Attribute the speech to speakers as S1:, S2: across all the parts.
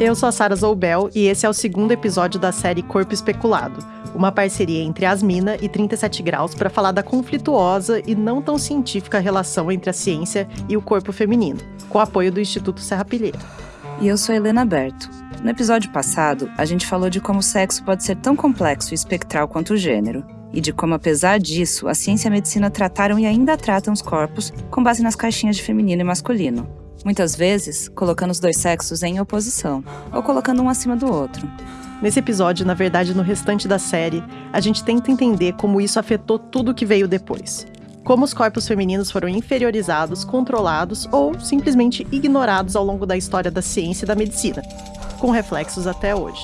S1: Eu sou a Sara Zoubel e esse é o segundo episódio da série Corpo Especulado, uma parceria entre Asmina e 37 Graus para falar da conflituosa e não tão científica relação entre a ciência e o corpo feminino, com apoio do Instituto Serra Pilheira.
S2: E eu sou Helena Berto. No episódio passado, a gente falou de como o sexo pode ser tão complexo e espectral quanto o gênero, e de como, apesar disso, a ciência e a medicina trataram e ainda tratam os corpos com base nas caixinhas de feminino e masculino. Muitas vezes, colocando os dois sexos em oposição, ou colocando um acima do outro.
S1: Nesse episódio, na verdade no restante da série, a gente tenta entender como isso afetou tudo que veio depois. Como os corpos femininos foram inferiorizados, controlados ou simplesmente ignorados ao longo da história da ciência e da medicina, com reflexos até hoje.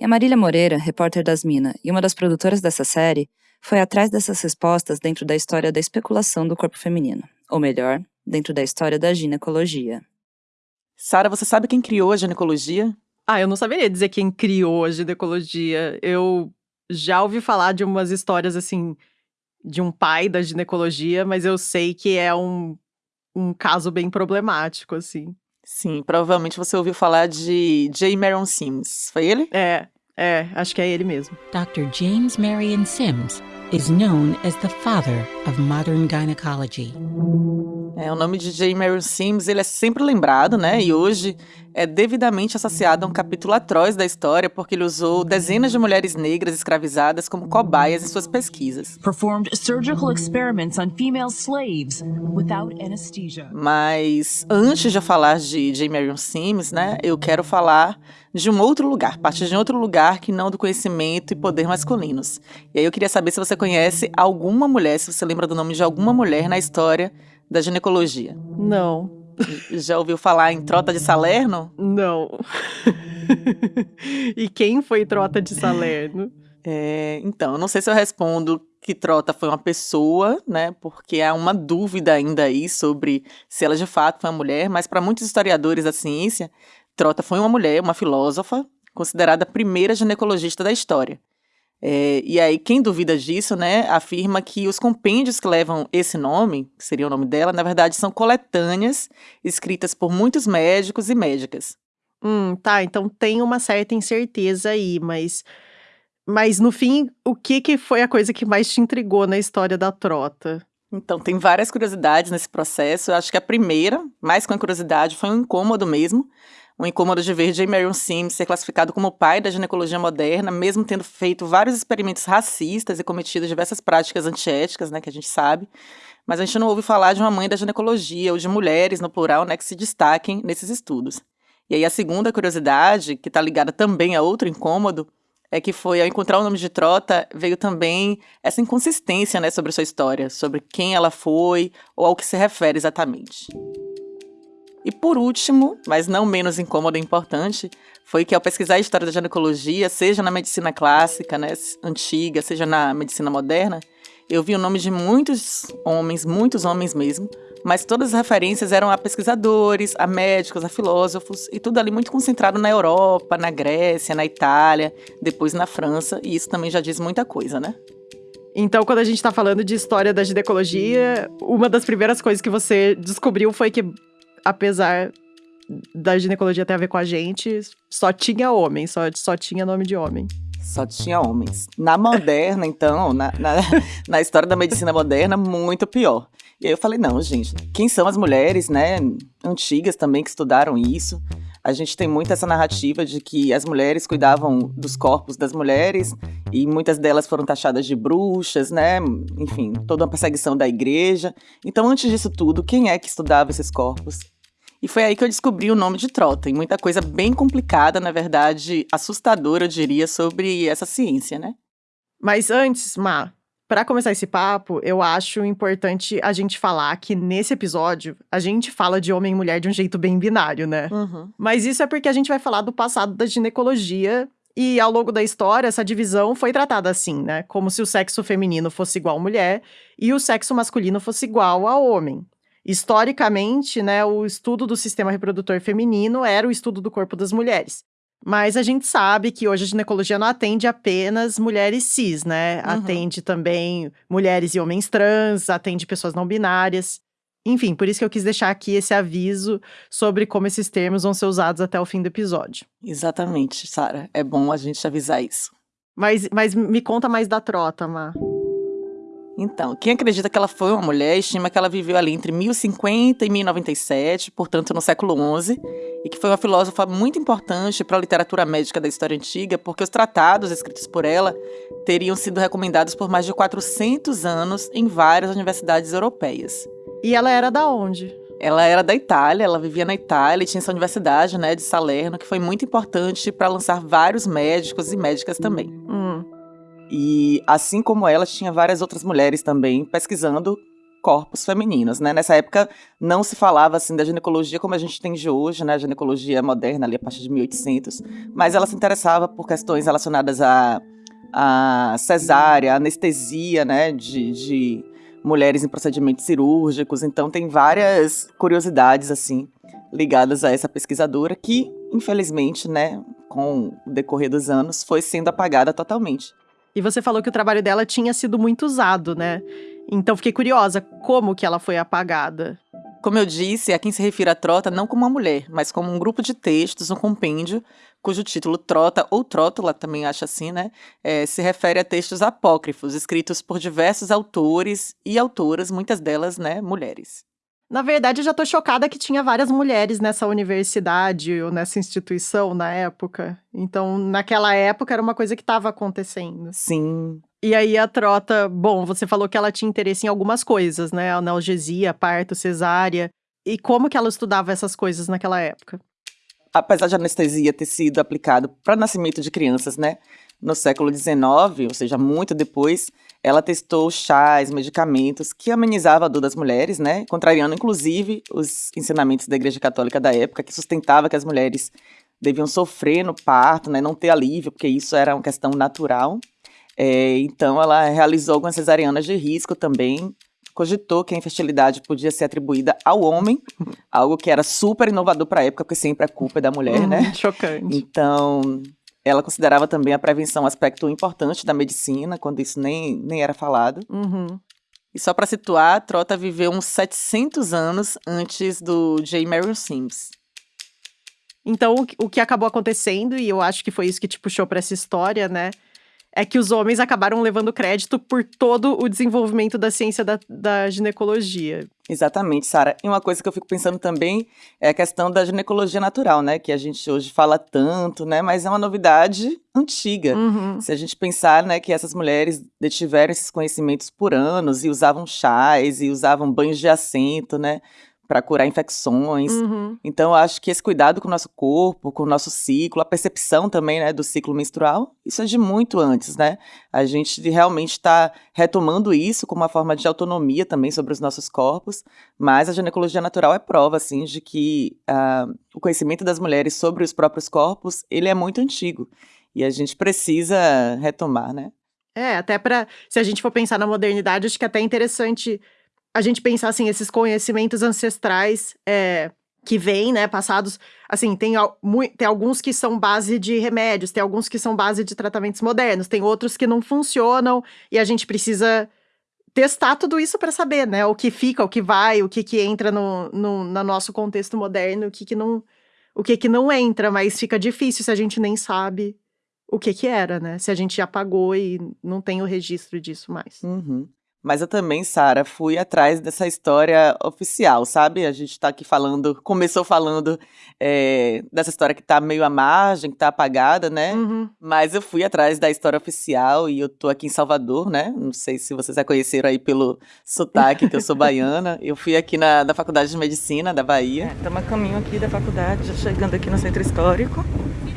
S2: E a Marília Moreira, repórter das Minas e uma das produtoras dessa série, foi atrás dessas respostas dentro da história da especulação do corpo feminino, ou melhor, dentro da história da ginecologia.
S3: Sara, você sabe quem criou a ginecologia?
S1: Ah, eu não saberia dizer quem criou a ginecologia. Eu já ouvi falar de umas histórias assim de um pai da ginecologia, mas eu sei que é um, um caso bem problemático, assim.
S3: Sim, provavelmente você ouviu falar de J. Marion Sims. Foi ele?
S1: É, é, acho que é ele mesmo.
S4: Dr. James Marion Sims is known as the father of modern gynecology.
S3: É, o nome de J. Marion Sims, ele é sempre lembrado, né? E hoje é devidamente associado a um capítulo atroz da história porque ele usou dezenas de mulheres negras escravizadas como cobaias em suas pesquisas.
S5: Performed surgical experiments on female slaves without anesthesia.
S3: Mas antes de eu falar de J. Marion Sims, né, eu quero falar de um outro lugar, partir de outro lugar que não do conhecimento e poder masculinos. E aí eu queria saber se você conhece alguma mulher, se você lembra do nome de alguma mulher na história da ginecologia.
S1: Não.
S3: Já ouviu falar em Trota de Salerno?
S1: Não. e quem foi Trota de Salerno?
S3: É, então, eu não sei se eu respondo que Trota foi uma pessoa, né? Porque há uma dúvida ainda aí sobre se ela de fato foi uma mulher, mas para muitos historiadores da ciência, Trota foi uma mulher, uma filósofa, considerada a primeira ginecologista da história. É, e aí, quem duvida disso, né, afirma que os compêndios que levam esse nome, que seria o nome dela, na verdade são coletâneas escritas por muitos médicos e médicas.
S1: Hum, tá, então tem uma certa incerteza aí, mas. Mas no fim, o que, que foi a coisa que mais te intrigou na história da trota?
S3: Então, tem várias curiosidades nesse processo. Eu acho que a primeira, mais com a curiosidade, foi um incômodo mesmo um incômodo de ver J. Marion Sims ser classificado como pai da ginecologia moderna, mesmo tendo feito vários experimentos racistas e cometido diversas práticas antiéticas, né, que a gente sabe. Mas a gente não ouve falar de uma mãe da ginecologia ou de mulheres, no plural, né, que se destaquem nesses estudos. E aí a segunda curiosidade, que está ligada também a outro incômodo, é que foi, ao encontrar o nome de Trota, veio também essa inconsistência né, sobre sua história, sobre quem ela foi ou ao que se refere exatamente. E por último, mas não menos incômodo e importante, foi que ao pesquisar a história da ginecologia, seja na medicina clássica, né, antiga, seja na medicina moderna, eu vi o nome de muitos homens, muitos homens mesmo, mas todas as referências eram a pesquisadores, a médicos, a filósofos, e tudo ali muito concentrado na Europa, na Grécia, na Itália, depois na França, e isso também já diz muita coisa, né?
S1: Então, quando a gente está falando de história da ginecologia, uma das primeiras coisas que você descobriu foi que apesar da ginecologia ter a ver com a gente, só tinha homem, só, só tinha nome de homem.
S3: Só tinha homens. Na moderna, então, na, na, na, história da medicina moderna, muito pior. E aí eu falei, não, gente, quem são as mulheres, né, antigas também que estudaram isso? A gente tem muito essa narrativa de que as mulheres cuidavam dos corpos das mulheres e muitas delas foram taxadas de bruxas, né? Enfim, toda uma perseguição da igreja. Então, antes disso tudo, quem é que estudava esses corpos? E foi aí que eu descobri o nome de Trota, e muita coisa bem complicada, na verdade, assustadora, eu diria, sobre essa ciência, né?
S1: Mas antes, Ma, para começar esse papo, eu acho importante a gente falar que nesse episódio a gente fala de homem e mulher de um jeito bem binário, né?
S3: Uhum.
S1: Mas isso é porque a gente vai falar do passado da ginecologia e ao longo da história, essa divisão foi tratada assim, né? Como se o sexo feminino fosse igual à mulher e o sexo masculino fosse igual ao homem. Historicamente, né, o estudo do sistema reprodutor feminino era o estudo do corpo das mulheres. Mas a gente sabe que hoje a ginecologia não atende apenas mulheres cis, né? Uhum. Atende também mulheres e homens trans, atende pessoas não binárias. Enfim, por isso que eu quis deixar aqui esse aviso sobre como esses termos vão ser usados até o fim do episódio.
S3: Exatamente, Sara. É bom a gente avisar isso.
S1: Mas, mas me conta mais da Trota, Má.
S3: Então, quem acredita que ela foi uma mulher estima que ela viveu ali entre 1050 e 1097, portanto no século XI, e que foi uma filósofa muito importante para a literatura médica da história antiga, porque os tratados escritos por ela teriam sido recomendados por mais de 400 anos em várias universidades europeias.
S1: E ela era da onde?
S3: Ela era da Itália, ela vivia na Itália e tinha essa universidade, né, de Salerno, que foi muito importante para lançar vários médicos e médicas também.
S1: Hum.
S3: E assim como ela, tinha várias outras mulheres também pesquisando corpos femininos, né? Nessa época não se falava assim da ginecologia como a gente tem de hoje, né? A ginecologia moderna ali a partir de 1800, mas ela se interessava por questões relacionadas a, a cesárea, anestesia, né? De, de mulheres em procedimentos cirúrgicos. Então tem várias curiosidades assim ligadas a essa pesquisadora que, infelizmente, né, com o decorrer dos anos, foi sendo apagada totalmente.
S1: E você falou que o trabalho dela tinha sido muito usado, né? Então fiquei curiosa, como que ela foi apagada?
S3: Como eu disse, a quem se refere a Trota não como uma mulher, mas como um grupo de textos, um compêndio, cujo título Trota ou Trótula, também acha assim, né? É, se refere a textos apócrifos, escritos por diversos autores e autoras, muitas delas, né, mulheres.
S1: Na verdade, eu já tô chocada que tinha várias mulheres nessa universidade ou nessa instituição na época. Então, naquela época era uma coisa que estava acontecendo.
S3: Sim.
S1: E aí a Trota, bom, você falou que ela tinha interesse em algumas coisas, né? Analgesia, parto, cesárea. E como que ela estudava essas coisas naquela época?
S3: Apesar de anestesia ter sido aplicado para nascimento de crianças, né? No século XIX, ou seja, muito depois, ela testou chás, medicamentos que amenizavam a dor das mulheres, né? Contrariando, inclusive, os ensinamentos da Igreja Católica da época, que sustentava que as mulheres deviam sofrer no parto, né? Não ter alívio, porque isso era uma questão natural. É, então, ela realizou algumas cesarianas de risco também, cogitou que a infertilidade podia ser atribuída ao homem, algo que era super inovador para a época, porque sempre a culpa é da mulher,
S1: Uhum,
S3: né?
S1: Chocante.
S3: Então, ela considerava também a prevenção um aspecto importante da medicina, quando isso nem, nem era falado.
S1: Uhum.
S3: E só para situar, Trota viveu uns 700 anos antes do J. Marion Sims.
S1: Então, o que- o que acabou acontecendo, e eu acho que foi isso que te puxou para essa história, né? É que os homens acabaram levando crédito por todo o desenvolvimento da ciência da, da ginecologia.
S3: Exatamente, Sara. E uma coisa que eu fico pensando também é a questão da ginecologia natural, né? Que a gente hoje fala tanto, né? Mas é uma novidade antiga.
S1: Uhum.
S3: Se a gente pensar, né, que essas mulheres detiveram esses conhecimentos por anos e usavam chás e usavam banhos de assento, né, para curar infecções.
S1: Uhum.
S3: Então, eu acho que esse cuidado com o nosso corpo, com o nosso ciclo, a percepção também, né, do ciclo menstrual, isso é de muito antes, né? A gente realmente está retomando isso como uma forma de autonomia também sobre os nossos corpos, mas a ginecologia natural é prova, assim, de que ah, o conhecimento das mulheres sobre os próprios corpos, ele é muito antigo. E a gente precisa retomar, né?
S1: É, até para se a gente for pensar na modernidade, acho que é até interessante a gente pensar assim esses conhecimentos ancestrais é, que vêm, né, passados. Assim, tem, tem alguns que são base de remédios, tem alguns que são base de tratamentos modernos, tem outros que não funcionam e a gente precisa testar tudo isso para saber, né, o que fica, o que vai, o que que entra no, no, no nosso contexto moderno, o que que não, o que que não entra, mas fica difícil se a gente nem sabe o que que era, né? Se a gente apagou e não tem o registro disso mais.
S3: Uhum. Mas eu também, Sara, fui atrás dessa história oficial, sabe? A gente tá aqui falando, começou falando é, dessa história que tá meio à margem, que tá apagada, né?
S1: Uhum.
S3: Mas eu fui atrás da história oficial e eu tô aqui em Salvador, né? Não sei se vocês já conheceram aí pelo sotaque, que eu sou baiana. Eu fui aqui na, na Faculdade de Medicina da Bahia. Estamos a caminho aqui da faculdade, chegando aqui no Centro Histórico,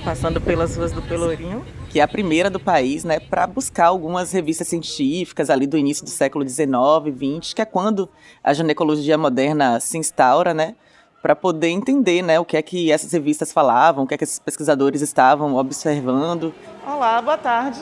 S3: passando pelas ruas do Pelourinho. Que é a primeira do país, né? Para buscar algumas revistas científicas ali do início do século XIX, XX, que é quando a ginecologia moderna se instaura, né? Para poder entender, né, o que é que essas revistas falavam, o que é que esses pesquisadores estavam observando. Olá, boa tarde.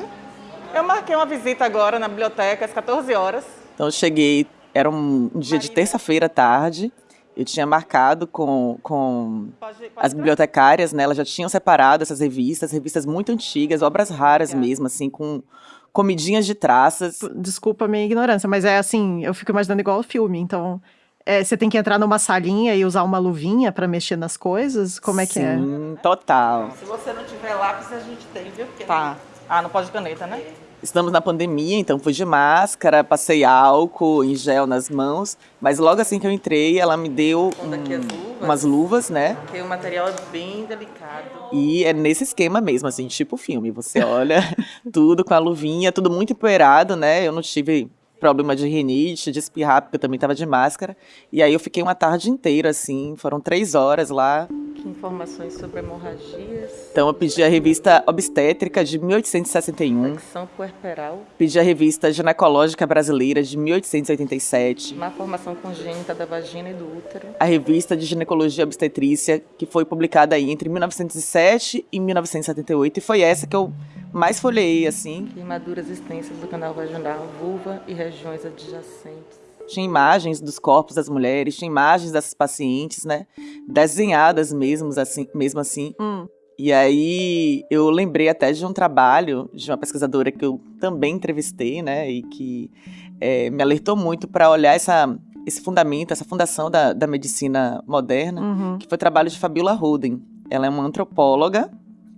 S3: Eu marquei uma visita agora na biblioteca às 14 horas. Então eu cheguei, era um dia de terça-feira à tarde. Eu tinha marcado com, com as bibliotecárias, né? Elas já tinham separado essas revistas, revistas muito antigas, obras raras mesmo, assim, com comidinhas de traças.
S1: Desculpa a minha ignorância, mas é assim, eu fico imaginando igual o filme, então é, você tem que entrar numa salinha e usar uma luvinha para mexer nas coisas? Como é que é?
S3: Sim, total.
S6: Se você não tiver lápis, a gente tem, viu? Porque
S3: Tá.
S6: Ah, não pode caneta, né?
S3: Estamos na pandemia, então fui de máscara, passei álcool em gel nas mãos, mas logo assim que eu entrei, ela me deu
S6: as
S3: um-
S6: luvas.
S3: umas luvas, né?
S6: Porque o material é bem delicado.
S3: E é nesse esquema mesmo, assim, tipo filme. Você olha tudo com a luvinha, tudo muito empoeirado, né? Eu não tive problema de rinite, de espirrar, porque eu também tava de máscara. E aí eu fiquei uma tarde inteira, assim, foram três horas lá.
S6: Que informações sobre hemorragias,
S3: Então eu pedi a revista Obstétrica de 1861,
S6: infecção puerperal,
S3: pedi a revista Ginecológica Brasileira de 1887,
S6: má formação congênita da vagina e do útero,
S3: a revista de Ginecologia Obstetrícia, que foi publicada aí entre 1907 e 1978, e foi essa que eu mais folhei, assim.
S6: queimaduras extensas do canal vaginal, vulva e regiões adjacentes.
S3: Tinha imagens dos corpos das mulheres, tinha imagens dessas pacientes, né? Desenhadas mesmo assim, mesmo assim.
S1: Hum.
S3: E aí eu lembrei até de um trabalho de uma pesquisadora que eu também entrevistei, né? E que eh, me alertou muito para olhar essa, esse fundamento, essa fundação da, da medicina moderna,
S1: Uhum.
S3: que foi o trabalho de Fabiola Ruden. Ela é uma antropóloga,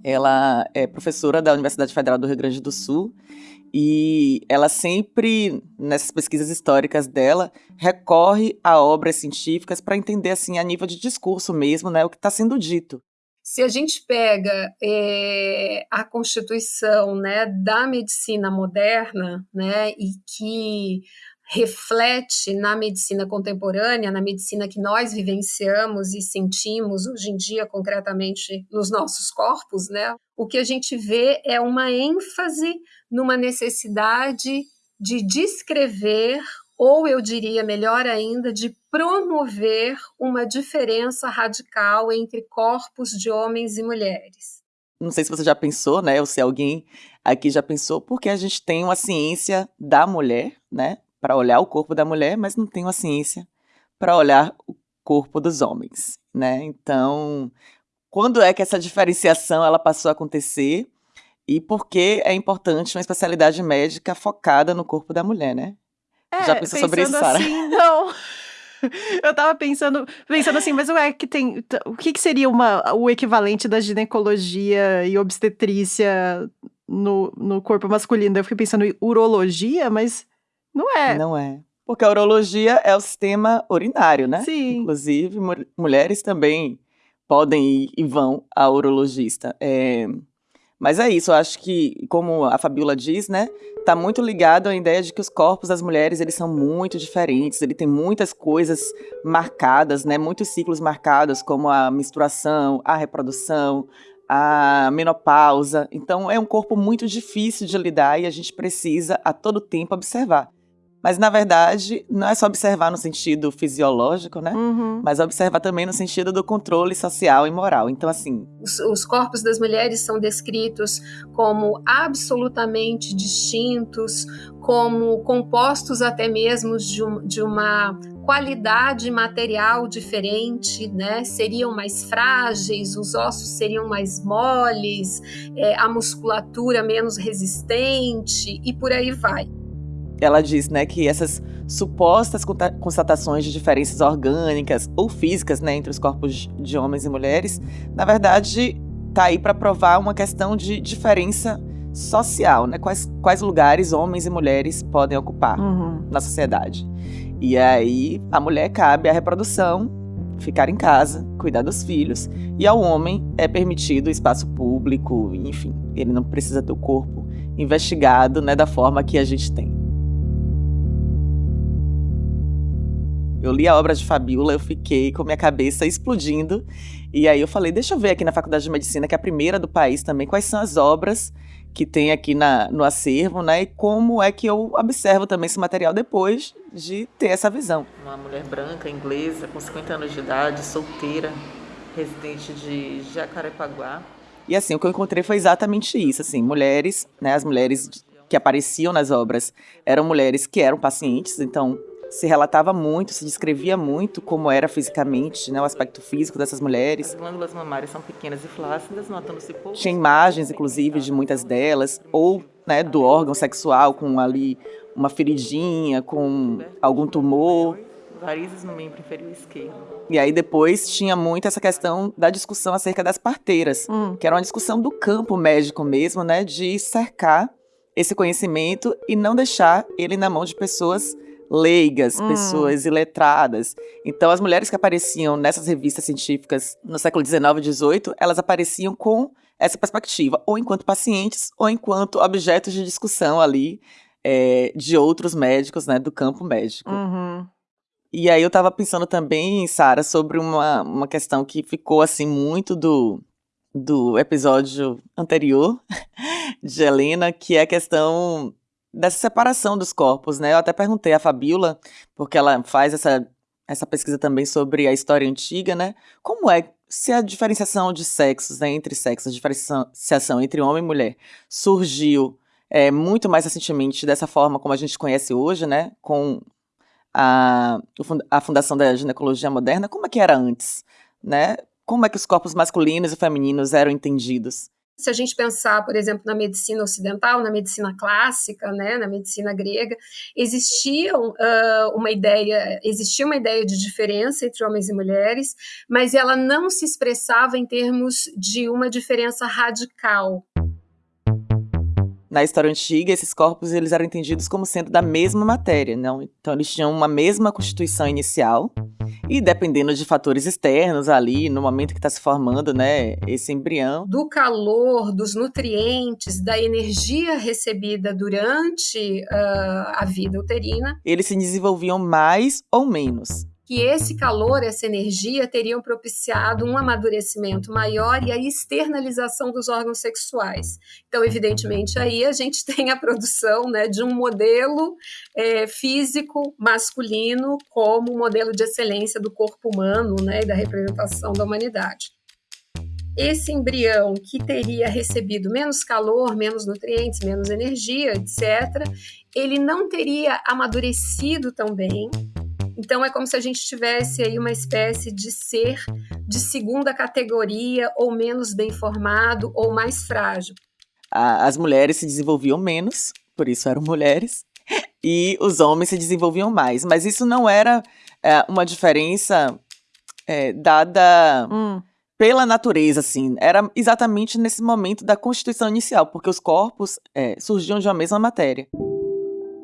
S3: ela é professora da Universidade Federal do Rio Grande do Sul e ela sempre, nessas pesquisas históricas dela, recorre a obras científicas para entender, assim, a nível de discurso mesmo, né, o que está sendo dito.
S7: Se a gente pega eh, a constituição né, da medicina moderna né, e que reflete na medicina contemporânea, na medicina que nós vivenciamos e sentimos hoje em dia, concretamente nos nossos corpos, né, o que a gente vê é uma ênfase numa necessidade de descrever, ou eu diria melhor ainda, de promover uma diferença radical entre corpos de homens e mulheres.
S3: Não sei se você já pensou, né, ou se alguém aqui já pensou, porque a gente tem uma ciência da mulher, né, para olhar o corpo da mulher, mas não tem uma ciência para olhar o corpo dos homens, né? Então, quando é que essa diferenciação ela passou a acontecer e por que é importante uma especialidade médica focada no corpo da mulher, né? Já pensou sobre isso,
S1: É,
S3: Sara?
S1: Assim, não. Eu tava pensando, pensando assim, mas ué, que tem, o que, que seria uma, o equivalente da ginecologia e obstetrícia no, no corpo masculino? Eu fiquei pensando em urologia, mas não é.
S3: Não é. Porque a urologia é o sistema urinário, né?
S1: Sim.
S3: Inclusive, mu- mulheres também podem ir e vão ao urologista. É, Mas é isso, eu acho que, como a Fabiola diz, né? Tá muito ligado à ideia de que os corpos das mulheres, eles são muito diferentes, ele tem muitas coisas marcadas, né? Muitos ciclos marcados, como a menstruação, a reprodução, a menopausa. Então, é um corpo muito difícil de lidar e a gente precisa, a todo tempo, observar. Mas, na verdade, não é só observar no sentido fisiológico, né?
S1: Uhum.
S3: Mas observar também no sentido do controle social e moral. Então, assim,
S7: Os, os corpos das mulheres são descritos como absolutamente distintos, como compostos até mesmo de, um- de uma qualidade material diferente, né? Seriam mais frágeis, os ossos seriam mais moles, é, a musculatura menos resistente e por aí vai.
S3: Ela diz, né, que essas supostas constatações de diferenças orgânicas ou físicas, né, entre os corpos de homens e mulheres, na verdade, tá aí para provar uma questão de diferença social, né? Quais, quais lugares homens e mulheres podem ocupar
S1: Uhum.
S3: na sociedade. E aí, a mulher cabe a reprodução, ficar em casa, cuidar dos filhos, e ao homem é permitido o espaço público, enfim, ele não precisa ter o corpo investigado, né, da forma que a gente tem. Eu li a obra de Fabiola, eu fiquei com minha cabeça explodindo. E aí eu falei, deixa eu ver aqui na Faculdade de Medicina, que é a primeira do país também, quais são as obras que tem aqui na, no acervo, né? E como é que eu observo também esse material depois de ter essa visão.
S6: Uma mulher branca, inglesa, com 50 anos de idade, solteira, residente de Jacarepaguá.
S3: E assim, o que eu encontrei foi exatamente isso, assim, mulheres, né, as mulheres que apareciam nas obras eram mulheres que eram pacientes, então se relatava muito, se descrevia muito como era fisicamente, né, o aspecto físico dessas
S6: As
S3: mulheres.
S6: glândulas mamárias são pequenas e flácidas, notando-se pouco.
S3: Tinha imagens, inclusive, de muitas delas, ou né, do órgão sexual com ali uma feridinha, com algum tumor.
S6: varizes no membro inferior esquerdo.
S3: E aí depois tinha muito essa questão da discussão acerca das parteiras,
S1: Hum.
S3: que era uma discussão do campo médico mesmo, né, de cercar esse conhecimento e não deixar ele na mão de pessoas leigas,
S1: Hum.
S3: pessoas iletradas. Então as mulheres que apareciam nessas revistas científicas no século XIX e XVIII, elas apareciam com essa perspectiva, ou enquanto pacientes, ou enquanto objetos de discussão ali eh, de outros médicos, né, do campo médico.
S1: Uhum.
S3: E aí eu tava pensando também, Sara, sobre uma, uma questão que ficou assim muito do, do episódio anterior de Helena, que é a questão dessa separação dos corpos, né? Eu até perguntei à Fabiola, porque ela faz essa, essa pesquisa também sobre a história antiga, né? Como é se a diferenciação de sexos, né, entre sexos, a diferenciação entre homem e mulher, surgiu é, muito mais recentemente dessa forma como a gente conhece hoje, né? Com a, a fundação da ginecologia moderna, como é que era antes, né? Como é que os corpos masculinos e femininos eram entendidos?
S7: Se a gente pensar, por exemplo, na medicina ocidental, na medicina clássica, né, na medicina grega, existiam ah, uma ideia, existia uma ideia de diferença entre homens e mulheres, mas ela não se expressava em termos de uma diferença radical.
S3: Na história antiga, esses corpos eles eram entendidos como sendo da mesma matéria, não? Então eles tinham uma mesma constituição inicial e dependendo de fatores externos ali, no momento que está se formando, né, esse embrião,
S7: Do calor, dos nutrientes, da energia recebida durante ah, a vida uterina,
S3: eles se desenvolviam mais ou menos.
S7: Que esse calor, essa energia teriam propiciado um amadurecimento maior e a externalização dos órgãos sexuais. Então, evidentemente, aí a gente tem a produção né, de um modelo eh, físico masculino como modelo de excelência do corpo humano né, e da representação da humanidade. Esse embrião que teria recebido menos calor, menos nutrientes, menos energia, etc., ele não teria amadurecido tão bem, então é como se a gente tivesse aí uma espécie de ser de segunda categoria, ou menos bem formado, ou mais frágil.
S3: As mulheres se desenvolviam menos, por isso eram mulheres, e os homens se desenvolviam mais. Mas isso não era é, uma diferença é, dada
S1: Hum.
S3: pela natureza, assim. Era exatamente nesse momento da constituição inicial, porque os corpos é, surgiam de uma mesma matéria.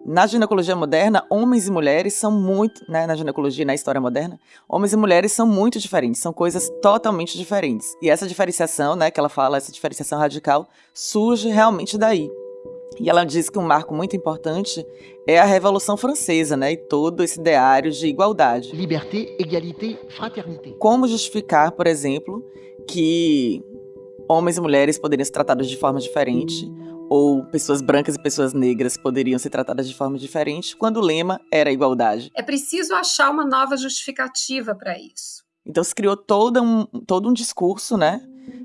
S3: Na ginecologia moderna, homens e mulheres são muito, né, na ginecologia e na história moderna, homens e mulheres são muito diferentes, são coisas totalmente diferentes. E essa diferenciação, né, que ela fala, essa diferenciação radical, surge realmente daí. E ela diz que um marco muito importante é a Revolução Francesa, né, e todo esse ideário de igualdade.
S8: Liberté, égalité, fraternité.
S3: Como justificar, por exemplo, que homens e mulheres poderiam ser tratados de forma diferente, ou pessoas brancas e pessoas negras poderiam ser tratadas de forma diferente, quando o lema era igualdade.
S7: É preciso achar uma nova justificativa para isso.
S3: Então se criou todo um, todo um discurso, né,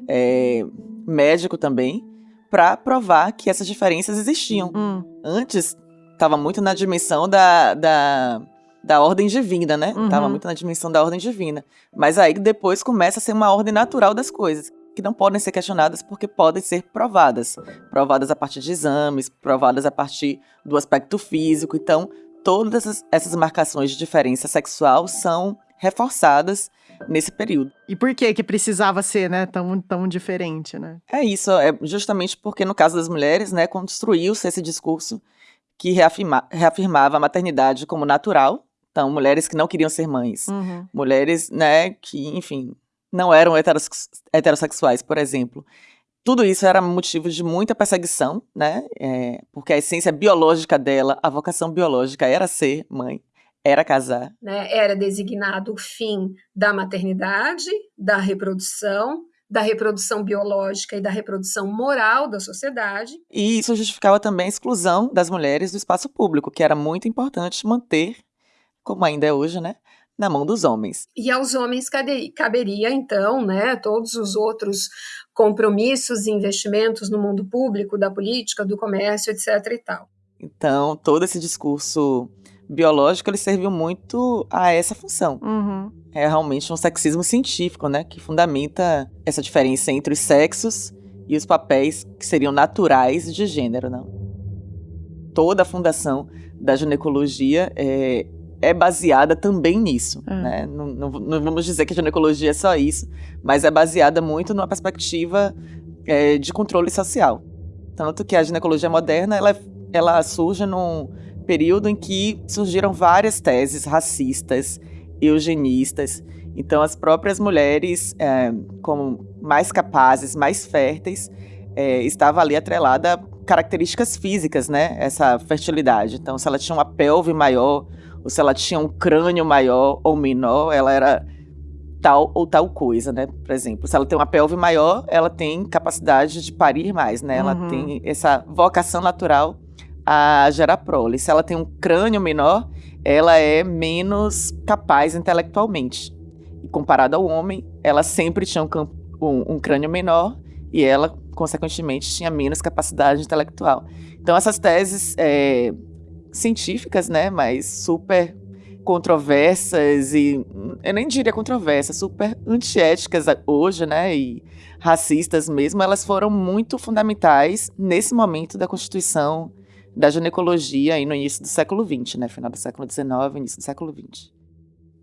S3: é, médico também, para provar que essas diferenças existiam.
S1: Hum.
S3: Antes, estava muito na dimensão da, da, da ordem divina, né?
S1: Uhum.
S3: Tava muito na dimensão da ordem divina. Mas aí depois começa a ser uma ordem natural das coisas, que não podem ser questionadas porque podem ser provadas. Provadas a partir de exames, provadas a partir do aspecto físico. Então, todas essas, marcações de diferença sexual são reforçadas nesse período.
S1: E por que que precisava ser, né, tão, tão diferente, né?
S3: É isso, é justamente porque no caso das mulheres, né, construiu-se esse discurso que reafirma, reafirmava a maternidade como natural. Então, mulheres que não queriam ser mães,
S1: Uhum.
S3: mulheres, né, que, enfim, não eram heterossexuais, por exemplo. Tudo isso era motivo de muita perseguição, né, é, porque a essência biológica dela, a vocação biológica era ser mãe, era casar.
S7: Né? Era designado o fim da maternidade, da reprodução, da reprodução biológica e da reprodução moral da sociedade.
S3: E isso justificava também a exclusão das mulheres do espaço público, que era muito importante manter, como ainda é hoje, né, na mão dos homens.
S7: E aos homens caberia, então, né, todos os outros compromissos e investimentos no mundo público, da política, do comércio, etc. e tal.
S3: Então, todo esse discurso biológico, ele serviu muito a essa função.
S1: Uhum.
S3: É realmente um sexismo científico, né, que fundamenta essa diferença entre os sexos e os papéis que seriam naturais de gênero, não? Toda a fundação da ginecologia é, é baseada também nisso,
S1: É.
S3: né? Não, não- não vamos dizer que a ginecologia é só isso, mas é baseada muito numa perspectiva é, de controle social. Tanto que a ginecologia moderna, ela, ela surge num período em que surgiram várias teses racistas, eugenistas. Então, as próprias mulheres, é, como mais capazes, mais férteis, é, estava ali atrelada a características físicas, né? Essa fertilidade. Então, se ela tinha uma pelve maior, ou se ela tinha um crânio maior ou menor, ela era tal ou tal coisa, né? Por exemplo, se ela tem uma pelve maior, ela tem capacidade de parir mais, né? Ela
S1: Uhum.
S3: tem essa vocação natural a gerar prole. Se ela tem um crânio menor, ela é menos capaz intelectualmente. E comparado ao homem, ela sempre tinha um, um- um crânio menor e ela, consequentemente, tinha menos capacidade intelectual. Então, essas teses é, científicas, né, mas super controversas e eu nem diria controversas, super antiéticas hoje, né, e racistas mesmo, elas foram muito fundamentais nesse momento da constituição da ginecologia aí no início do século XX, né, final do século XIX, início do século XX.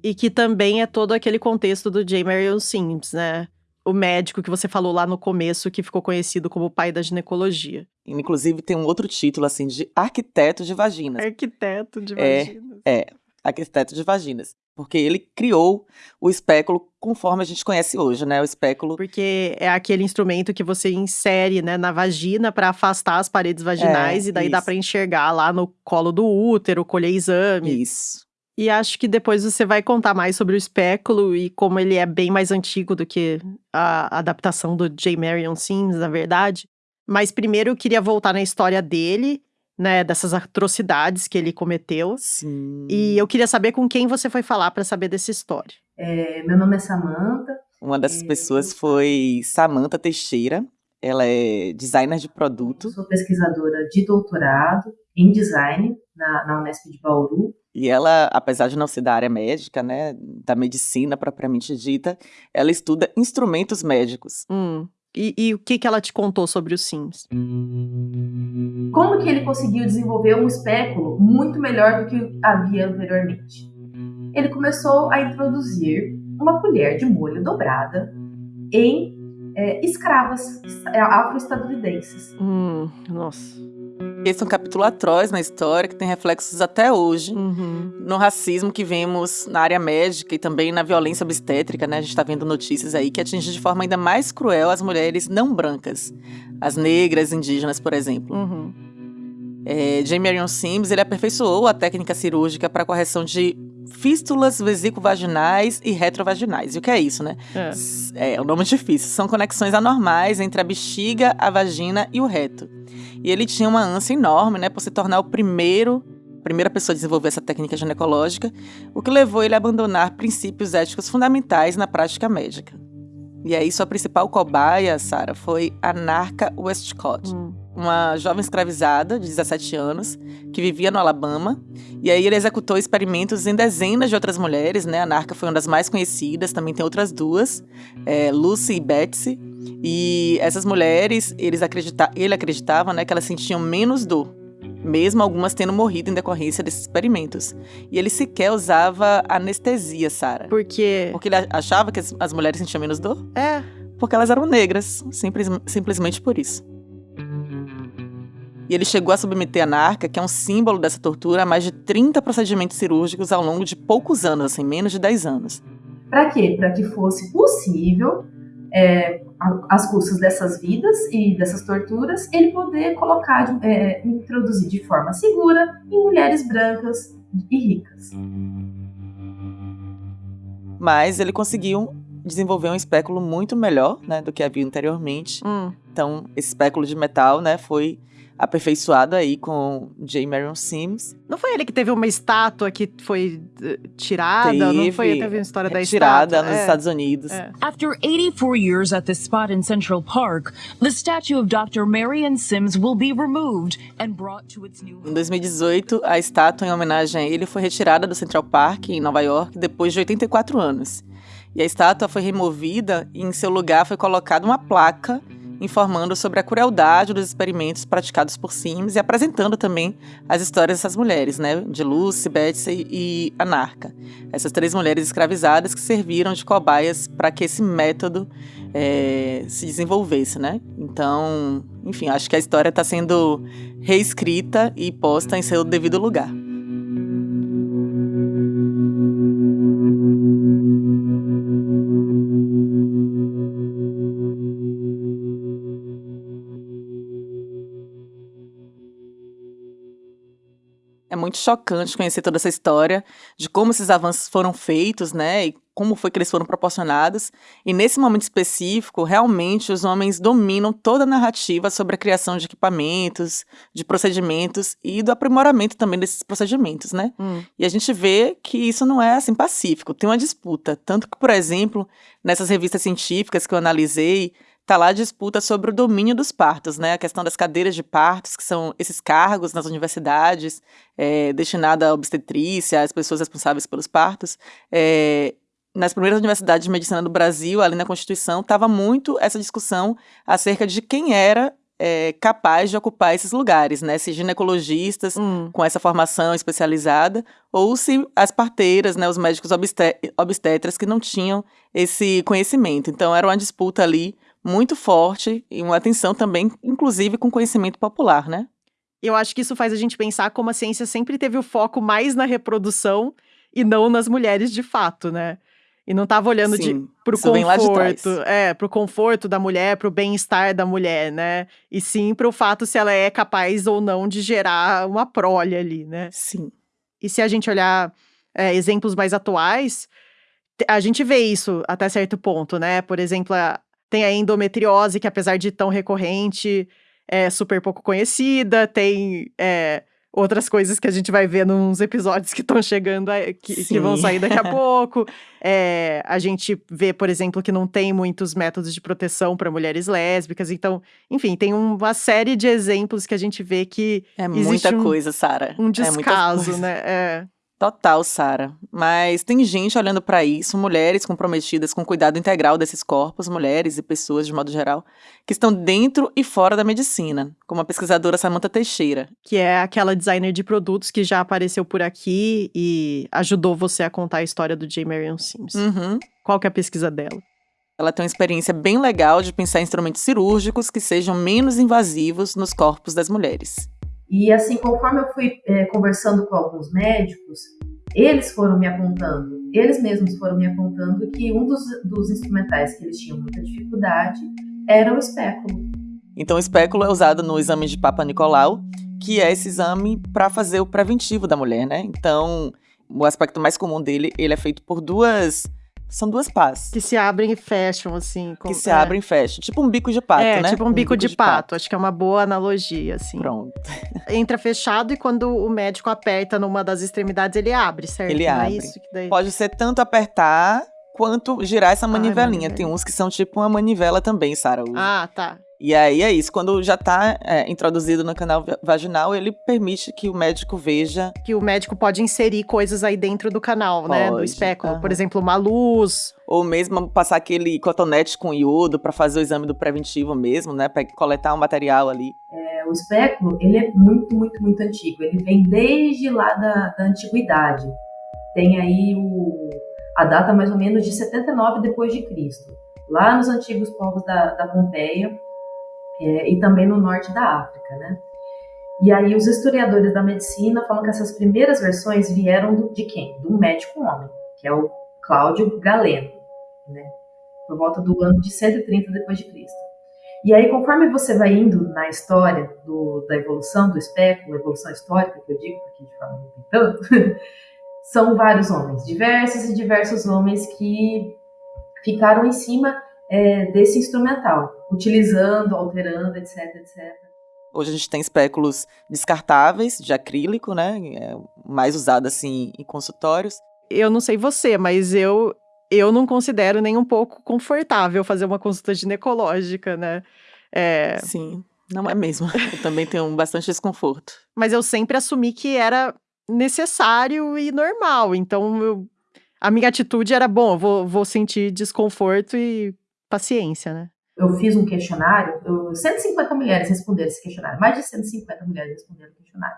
S1: E que também é todo aquele contexto do J. Marion Sims, né? O médico que você falou lá no começo, que ficou conhecido como o pai da ginecologia.
S3: Inclusive tem um outro título assim de arquiteto de vaginas.
S1: Arquiteto de
S3: É,
S1: vaginas.
S3: É, arquiteto de vaginas. Porque ele criou o espéculo conforme a gente conhece hoje, né? O espéculo.
S1: Porque é aquele instrumento que você insere né, na vagina para afastar as paredes vaginais
S3: É,
S1: e daí dá
S3: isso.
S1: para enxergar lá no colo do útero, colher exame.
S3: Isso.
S1: E acho que depois você vai contar mais sobre o espéculo e como ele é bem mais antigo do que a adaptação do J. Marion Sims, na verdade. Mas primeiro eu queria voltar na história dele, né, dessas atrocidades que ele cometeu.
S3: Sim.
S1: E eu queria saber com quem você foi falar para saber dessa história.
S9: É, meu nome é Samantha.
S3: Uma dessas
S9: É,
S3: pessoas foi Samantha Teixeira. Ela é designer de produto
S9: Sou pesquisadora de doutorado em design na, na Unesp de Bauru.
S3: E ela, apesar de não ser da área médica, né, da medicina propriamente dita, ela estuda instrumentos médicos.
S1: Hum. E, e o que, que ela te contou sobre os Sims?
S9: Como que ele conseguiu desenvolver um espéculo muito melhor do que havia anteriormente? Ele começou a introduzir uma colher de molho dobrada em é, escravas é, afro-estadunidenses.
S1: Hum, nossa.
S3: Esse é um capítulo atroz na história que tem reflexos até hoje
S1: Uhum.
S3: no racismo que vemos na área médica e também na violência obstétrica, né? A gente está vendo notícias aí que atinge de forma ainda mais cruel as mulheres não brancas, as negras, indígenas, por exemplo.
S1: Uhum.
S3: É, J. Marion Sims ele aperfeiçoou a técnica cirúrgica para correção de fístulas vesicovaginais e retrovaginais. E o que é isso, né?
S1: É.
S3: S- É, o nome é difícil. São conexões anormais entre a bexiga, a vagina e o reto. E ele tinha uma ânsia enorme, né, por se tornar o primeiro, primeira pessoa a desenvolver essa técnica ginecológica, o que levou ele a abandonar princípios éticos fundamentais na prática médica. E aí sua principal cobaia, Sarah, foi a Narca Westcott
S1: Hum.
S3: Uma jovem escravizada de 17 anos que vivia no Alabama. E aí ele executou experimentos em dezenas de outras mulheres, né? A Narca foi uma das mais conhecidas, também tem outras duas, é, Lucy e Betsy. E essas mulheres, eles acredita ele acreditava, né, que elas sentiam menos dor, mesmo algumas tendo morrido em decorrência desses experimentos. E ele sequer usava anestesia, Sara.
S1: Porque.
S3: Porque ele achava que as, as mulheres sentiam menos dor?
S1: É.
S3: Porque elas eram negras, simples, simplesmente por isso. E ele chegou a submeter a Narca, que é um símbolo dessa tortura, a mais de 30 procedimentos cirúrgicos ao longo de poucos anos, assim, menos de 10 anos.
S9: Para quê? Para que fosse possível, é, às custas dessas vidas e dessas torturas, ele poder colocar, é, introduzir de forma segura em mulheres brancas e ricas.
S3: Mas ele conseguiu desenvolver um espéculo muito melhor né, do que havia anteriormente.
S1: Hum.
S3: Então, esse espéculo de metal né, foi aperfeiçoado aí com J. Marion Sims.
S1: Não foi ele que teve uma estátua que foi eh, tirada? não foi?
S3: Teve
S1: Teve uma história da
S3: retirada
S1: estátua?
S3: nos
S1: É.
S3: Estados Unidos.
S1: É.
S5: After 84 years at this spot in Central Park, the statue of Dr. Marion Sims will be removed and brought to its new
S3: Em 2018, a estátua em homenagem a ele foi retirada do Central Park, em Nova York, depois de 84 anos. E a estátua foi removida e em seu lugar foi colocada uma placa informando sobre a crueldade dos experimentos praticados por Sims e apresentando também as histórias dessas mulheres, né, de Lucy, Betsy e Anarca. Essas três mulheres escravizadas que serviram de cobaias para que esse método é, se desenvolvesse, né? Então, enfim, acho que a história está sendo reescrita e posta em seu devido lugar. Muito chocante conhecer toda essa história de como esses avanços foram feitos, né? E como foi que eles foram proporcionados. E nesse momento específico, realmente os homens dominam toda a narrativa sobre a criação de equipamentos, de procedimentos e do aprimoramento também desses procedimentos, né?
S1: Hum.
S3: E a gente vê que isso não é assim pacífico, tem uma disputa. Tanto que, por exemplo, nessas revistas científicas que eu analisei, tá lá a disputa sobre o domínio dos partos, né? A questão das cadeiras de partos, que são esses cargos nas universidades, é, destinada à obstetrícia, às pessoas responsáveis pelos partos. É, nas primeiras universidades de medicina do Brasil, ali na Constituição, estava muito essa discussão acerca de quem era é, capaz de ocupar esses lugares, né? Se ginecologistas
S1: Hum.
S3: com essa formação especializada, ou se as parteiras, né, os médicos obstetras que não tinham esse conhecimento. Então era uma disputa ali muito forte e uma tensão também, inclusive com conhecimento popular, né?
S1: Eu acho que isso faz a gente pensar como a ciência sempre teve o foco mais na reprodução e não nas mulheres de fato, né? E não estava olhando
S3: Sim, de trás.
S1: conforto, é, pro conforto da mulher, pro bem-estar da mulher, né? E sim pro fato se ela é capaz ou não de gerar uma prole ali, né?
S3: Sim.
S1: E se a gente olhar é, exemplos mais atuais, a gente vê isso até certo ponto, né? Por exemplo, a- tem a endometriose, que apesar de tão recorrente, é super pouco conhecida, tem é, outras coisas que a gente vai ver nos episódios que estão chegando, aí, que, que vão sair daqui a pouco. É, a gente vê, por exemplo, que não tem muitos métodos de proteção para mulheres lésbicas. Então, enfim, tem uma série de exemplos que a gente vê que
S3: É muita
S1: um-
S3: coisa, Sara.
S1: um
S3: É
S1: descaso,
S3: coisa.
S1: né? É.
S3: Total, Sara. Mas tem gente olhando para isso, mulheres comprometidas com o cuidado integral desses corpos, mulheres e pessoas de modo geral, que estão dentro e fora da medicina, como a pesquisadora Samantha Teixeira.
S1: que é aquela designer de produtos que já apareceu por aqui e ajudou você a contar a história do J. Marion Sims.
S3: Uhum.
S1: Qual que é a pesquisa dela?
S3: Ela tem uma experiência bem legal de pensar em instrumentos cirúrgicos que sejam menos invasivos nos corpos das mulheres.
S9: E assim, conforme eu fui é, conversando com alguns médicos, eles foram me apontando, eles mesmos foram me apontando que um dos, dos instrumentais que eles tinham muita dificuldade era o espéculo.
S3: Então, o espéculo é usado no exame de Papa Nicolau, que é esse exame para fazer o preventivo da mulher, né? Então, o aspecto mais comum dele, ele é feito por duas, são duas pás.
S1: Que se abrem e fecham, assim. com-
S3: que se
S1: é.
S3: abrem e fecham. Tipo um bico de pato,
S1: é,
S3: né?
S1: tipo um bico, de, pato. Acho que é uma boa analogia, assim.
S3: Pronto.
S1: Entra fechado e quando o médico aperta numa das extremidades, ele abre, certo?
S3: Ele
S1: Não é
S3: abre.
S1: isso que daí...
S3: Pode ser tanto apertar quanto girar essa
S1: Ai,
S3: manivelinha.
S1: manivela.
S3: Tem uns que são tipo uma manivela também, Sara.
S1: Ah, tá.
S3: E aí é isso. Quando já tá é, introduzido no canal va- vaginal, ele permite que o médico veja.
S1: Que o médico pode inserir coisas aí dentro do canal, né? Do
S3: Pode,
S1: espéculo. Por
S3: aham.
S1: exemplo, uma luz.
S3: Ou mesmo passar aquele cotonete com iodo para fazer o exame do preventivo mesmo, né? Pra coletar um material ali.
S9: É, o espéculo, ele é muito, muito, muito antigo. Ele vem desde lá da, da antiguidade. Tem aí o, a data mais ou menos de 79 depois de Cristo. Lá nos antigos povos da, da Pompeia é, e também no norte da África, né? E aí os historiadores da medicina falam que essas primeiras versões vieram do- de quem? Do médico homem, que é o Cláudio Galeno, né? Por volta do ano de 130 depois de Cristo. E aí, conforme você vai indo na história do- da evolução do espéculo, evolução histórica, que eu digo, porque de forma tem tanto, são vários homens, diversos e diversos homens que ficaram em cima é, desse instrumental, utilizando, alterando, etc, etc.
S3: Hoje a gente tem espéculos descartáveis, de acrílico, né? É mais usado assim em consultórios.
S1: Eu não sei você, mas eu eu não considero nem um pouco confortável fazer uma consulta ginecológica, né? É,
S3: Sim, não é mesmo. Eu também tenho bastante desconforto.
S1: mas eu sempre assumi que era necessário e normal. Então, eu- a minha atitude era, bom, vou, vou sentir desconforto e paciência, né?
S9: eu fiz um questionário, eu, 150 mulheres responderam esse questionário, mais de 150 mulheres responderam o questionário.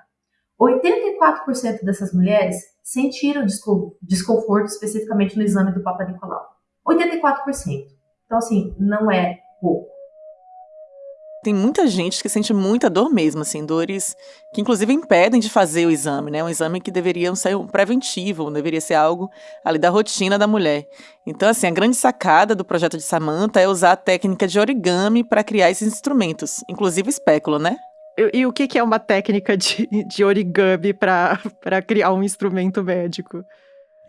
S9: 84% dessas mulheres sentiram desconforto especificamente no exame do Papa Nicolau. 84%. Então, assim, não é pouco
S3: tem muita gente que sente muita dor mesmo, assim, dores que inclusive impedem de fazer o exame, né? Um exame que deveria ser um preventivo, deveria ser algo ali da rotina da mulher. Então, assim, a grande sacada do projeto de Samantha é usar a técnica de origami para criar esses instrumentos, inclusive espéculo, né?
S1: E, e o que, que é uma técnica de, de origami para criar um instrumento médico?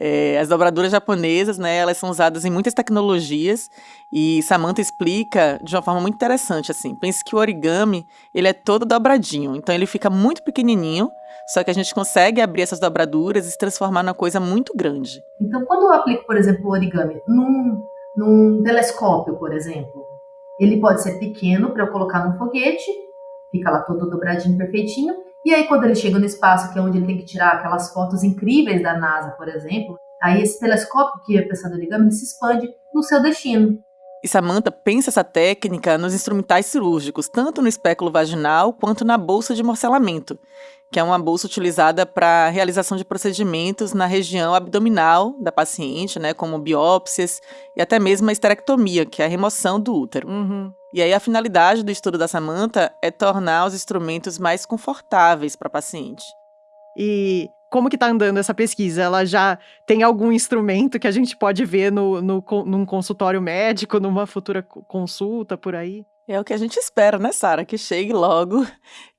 S3: É, as dobraduras japonesas, né, elas são usadas em muitas tecnologias e Samantha explica de uma forma muito interessante, assim. Pense que o origami, ele é todo dobradinho, então ele fica muito pequenininho, só que a gente consegue abrir essas dobraduras e se transformar numa coisa muito grande.
S9: Então, quando eu aplico, por exemplo, o origami num, num telescópio, por exemplo, ele pode ser pequeno para eu colocar num foguete, fica lá todo dobradinho, perfeitinho, e aí, quando ele chega no espaço, que é onde ele tem que tirar aquelas fotos incríveis da NASA, por exemplo, aí esse telescópio que é pensado origami, ele se expande no seu destino.
S3: E Samantha pensa essa técnica nos instrumentais cirúrgicos, tanto no espéculo vaginal quanto na bolsa de morcelamento, que é uma bolsa utilizada para a realização de procedimentos na região abdominal da paciente, né, como biópsias e até mesmo a esterectomia, que é a remoção do útero.
S1: Uhum.
S3: E aí a finalidade do estudo da Samantha é tornar os instrumentos mais confortáveis para a paciente.
S1: E como que está andando essa pesquisa? Ela já tem algum instrumento que a gente pode ver no, no, num consultório médico, numa futura consulta por aí?
S3: É o que a gente espera, né, Sara? Que chegue logo,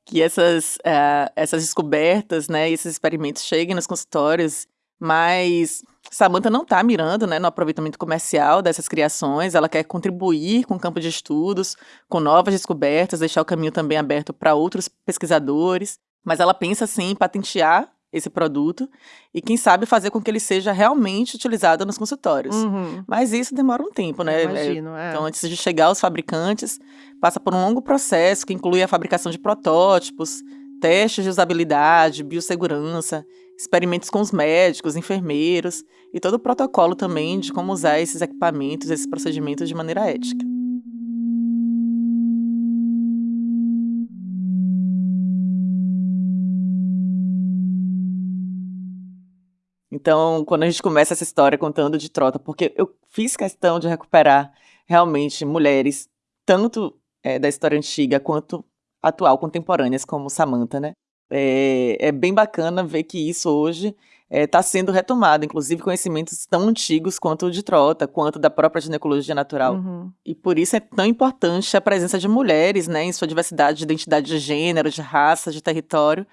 S3: que essas, uh, essas descobertas, né, esses experimentos cheguem nos consultórios, mas Samantha não está mirando né, no aproveitamento comercial dessas criações, ela quer contribuir com o campo de estudos, com novas descobertas, deixar o caminho também aberto para outros pesquisadores, mas ela pensa sim em patentear esse produto e quem sabe fazer com que ele seja realmente utilizado nos consultórios.
S1: Uhum.
S3: Mas isso demora um tempo, né?
S1: Imagino, é.
S3: Então, antes de chegar aos fabricantes, passa por um longo processo que inclui a fabricação de protótipos, testes de usabilidade, biossegurança, experimentos com os médicos, enfermeiros e todo o protocolo também de como usar esses equipamentos, esses procedimentos de maneira ética. Então, quando a gente começa essa história contando de trota, porque eu fiz questão de recuperar realmente mulheres, tanto é, da história antiga quanto atual, contemporâneas, como Samantha, né? É, é bem bacana ver que isso hoje está é, sendo retomado, inclusive conhecimentos tão antigos quanto o de trota, quanto da própria ginecologia natural.
S1: Uhum.
S3: E por isso é tão importante a presença de mulheres, né, em sua diversidade de identidade de gênero, de raça, de território,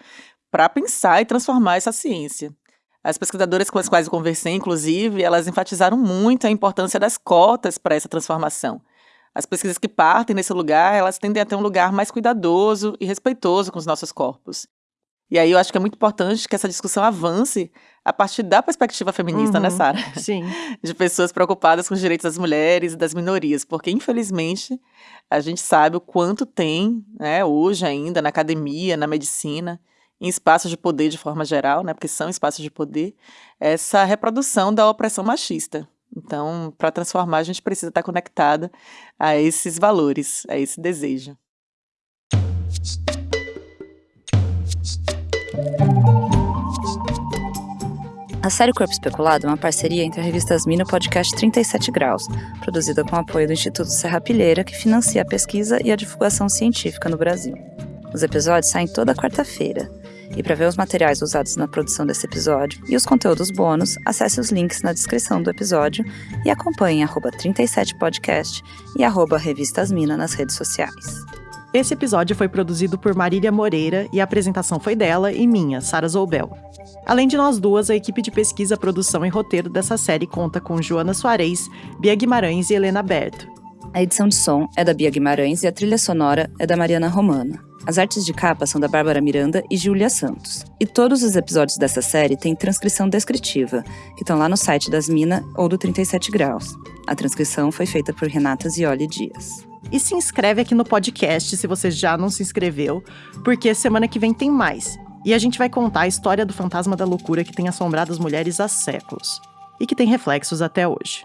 S3: para pensar e transformar essa ciência. As pesquisadoras com as quais eu conversei, inclusive, elas enfatizaram muito a importância das cotas para essa transformação. As pesquisas que partem nesse lugar, elas tendem a ter um lugar mais cuidadoso e respeitoso com os nossos corpos. E aí eu acho que é muito importante que essa discussão avance a partir da perspectiva feminista, né,
S1: Uhum,
S3: Sara?
S1: Sim.
S3: De pessoas preocupadas com os direitos das mulheres e das minorias, porque infelizmente a gente sabe o quanto tem, né, hoje ainda na academia, na medicina, em espaços de poder de forma geral, né, porque são espaços de poder, essa reprodução da opressão machista. Então, para transformar, a gente precisa estar conectada a esses valores, a esse desejo.
S2: A série Corpo Especulado é uma parceria entre a revista Asmina e o podcast 37 Graus, produzida com apoio do Instituto Serra Pilheira, que financia a pesquisa e a divulgação científica no Brasil. Os episódios saem toda quarta-feira. E para ver os materiais usados na produção desse episódio e os conteúdos bônus, acesse os links na descrição do episódio e acompanhe arroba 37podcast e arroba nas redes sociais.
S1: Esse episódio foi produzido por Marília Moreira e a apresentação foi dela e minha, Sara Zoubel. Além de nós duas, a equipe de pesquisa, produção e roteiro dessa série conta com Joana Soares, Bia Guimarães e Helena Berto.
S2: A edição de som é da Bia Guimarães e a trilha sonora é da Mariana Romana. As artes de capa são da Bárbara Miranda e Júlia Santos. E todos os episódios dessa série têm transcrição descritiva, que estão lá no site das Mina ou do 37 Graus. A transcrição foi feita por Renata Zioli Dias.
S1: E se inscreve aqui no podcast se você já não se inscreveu, porque semana que vem tem mais. E a gente vai contar a história do fantasma da loucura que tem assombrado as mulheres há séculos e que tem reflexos até hoje.